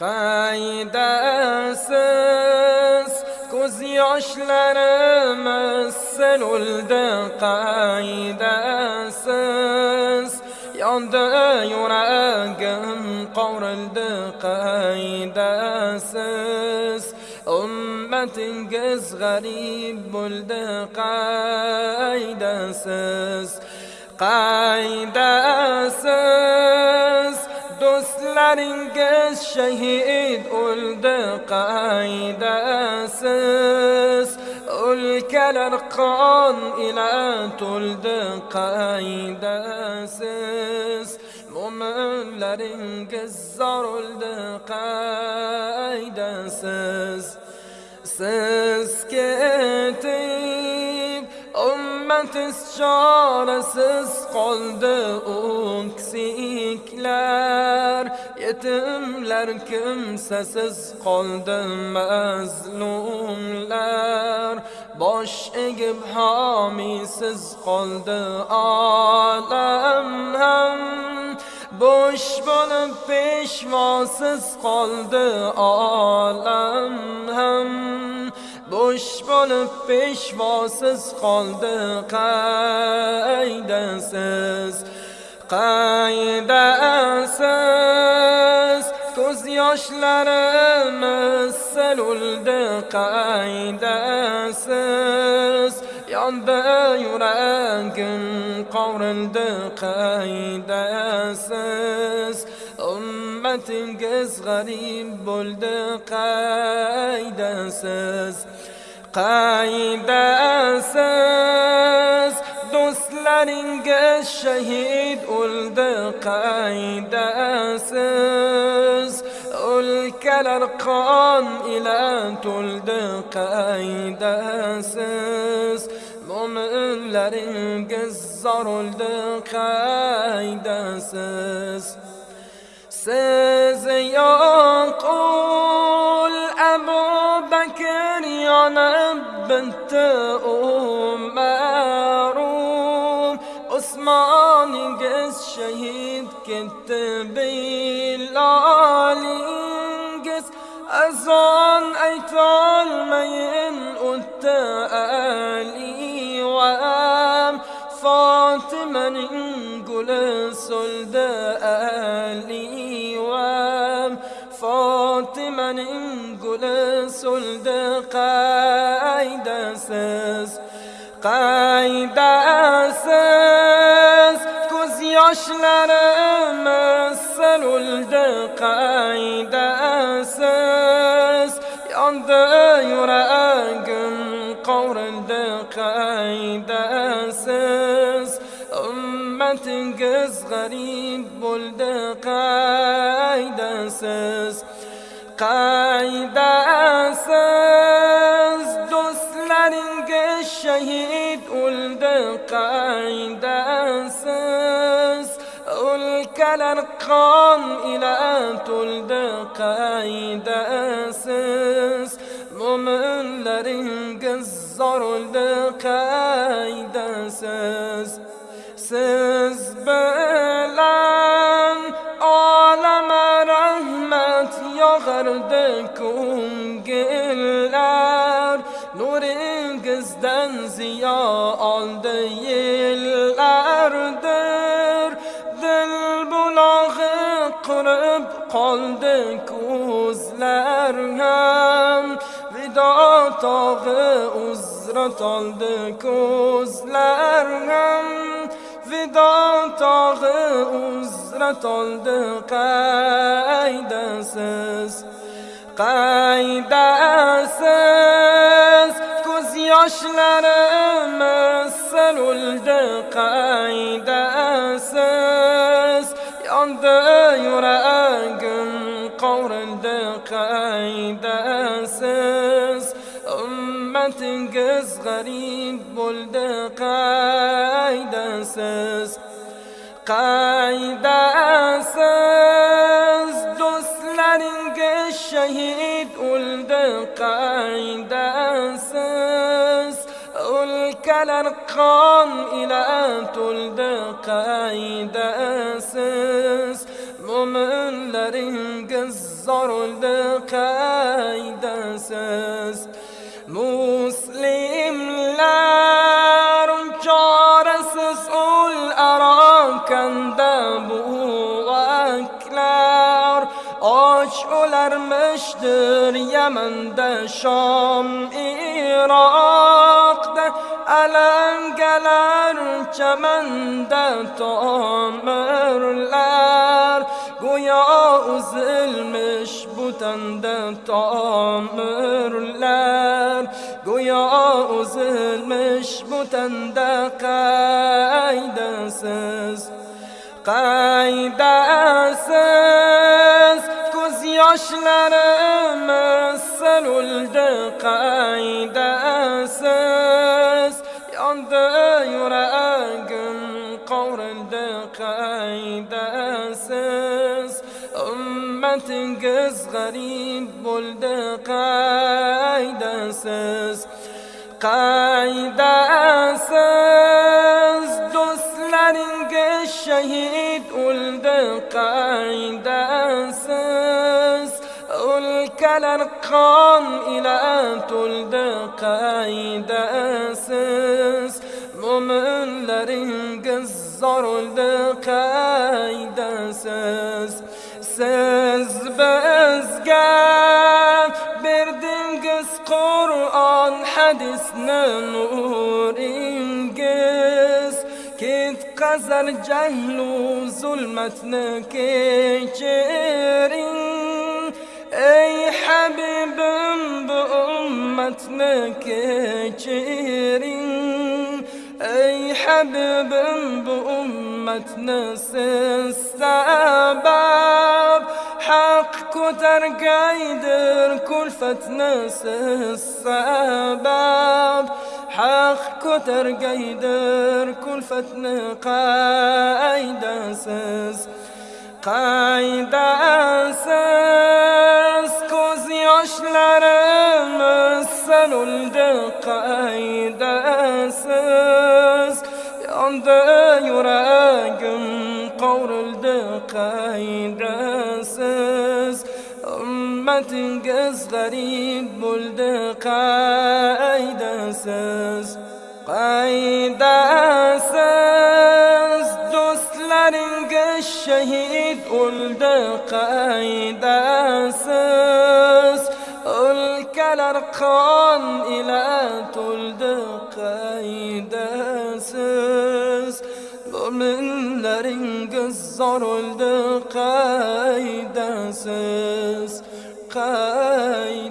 Qaydasiz ko'z yoshlarim siluldi qaydasiz yondi yuragim qovrildi qaydasiz ummatingiz g'arib bo'ldi qaydasiz qaydasiz do'stlaringiz shahid o'ldi qaydasiz o'lkalar qon ila to'ldi qaydasiz mo'minlaringiz zor o'ldi qaydasiz siz ketib ummatiz chorasiz qoldi o'ksiklar yetimlar kimsasiz qoldi mazlumlar. Bosh egib homiysiz qoldi olam ham bo'sh bo'lib peshvosiz qoldi olam ham bo'sh bo'lib peshvosiz qoldi qaydasiz? Qaydasiz? Ko'z yoshlarimiz siluldi qaydasiz? Yondi yuragim qovrildi qaydasiz? Ummatingiz g'arib bo'ldi qaydasiz? قايدة أساس. دوسلارينغ الشهيد أولد قايدة أساس. اولكل القان إلى تولد قايدة أساس. ومنلارينغ الزر أولد قايدة أساس. سيزيان قول أنت أم روم عثمان قس شهيد كنت بلال قس أزان أيتال مين أنت وآم. فاطمة نقول سلدة وآم. فاطمة نقول سلدة قال fotimaning guli so'ldi qaydasiz qaydasiz ko'z yoshlarimiz siluldi qaydasiz yondi yuragim qovrildi qaydasiz ummatingiz g'arib bo'ldi qaydasiz qaydasiz الأرقام إلى أن تلد قايد أساس. ممن لرين قزر لقايد أساس. سيز بلان عالم رحمة يغردكم قلار نور قزدان زيار qoldi ko'zlar ham. Vido tog'i uzra toldi ko'zlar ham. Vido tog'i uzra toldi qaydasiz qaydasiz. Ko'z yoshlarimiz siluldi qaydasiz. Yondi yuragim قايد أساس. أمتكس غريب بلد قايد أساس. قايد أساس. دوسلرنك الشهيد ولد قايد أساس. ألكالر قام إلى تولد قايد أساس. mo'minlaringiz zorildi qaydasiz muslimlar chorasiz ul arokanda buvaklar och o'larmishdir yamanda shom iroqda alangalar chamanda tomirlar bu tende tamirler Goya üzülmüş bu tende kaydesiz Kaydesiz Göz yaşlarımız selüldü kaydesiz تنقص غريب بلد قايدة ساس قايدة ساس دوس لرنقص الشهيد ولد قايدة ساس والكلر قام إلى تلد قايدة ساس مؤمن لرنقص زر قايدة ساس ساس نور انجز كيف قزر جهل ظلمتنا كي اي حبيب بأمتنا كي اي حبيب بأمتنا سنسى باب حق كتر قايدر كلفة ناس السباب حق كتر قايدر كلفة قايدة سس قايدة سس كوزي عشلر مسن ولد قايدة سس يوم ده يراقم قور الدقايدة سس قز غريب بلدقا ايدا ساز. قايدا ساز. دوستلارن قشهيد بلدقا ايدا ساز. الكالر قان إلى تلدقا ايدا ساز. بلدلارن قز زور بلدقا ايدا ساز. qaydasiz